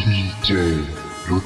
DJ รุ